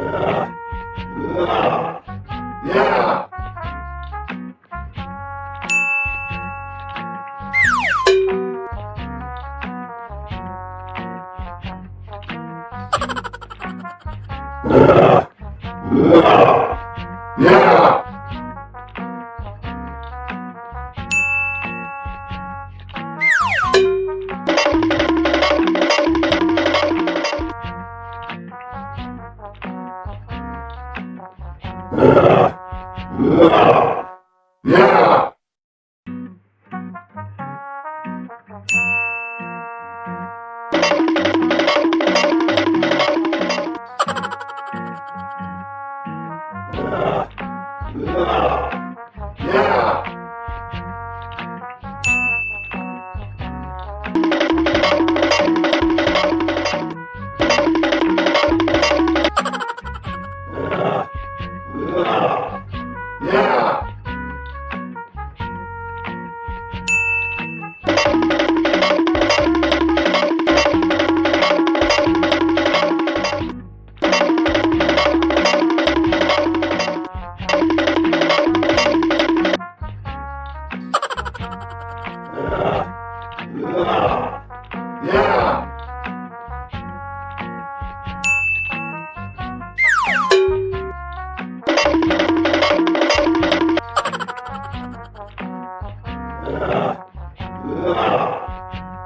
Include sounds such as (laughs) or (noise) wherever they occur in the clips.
으아! 으아! 으아! (laughs) 으아!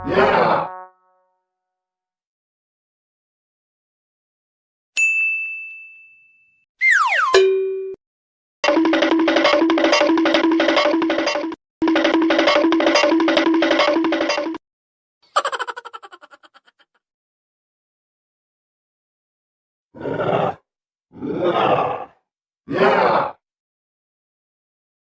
Yeah.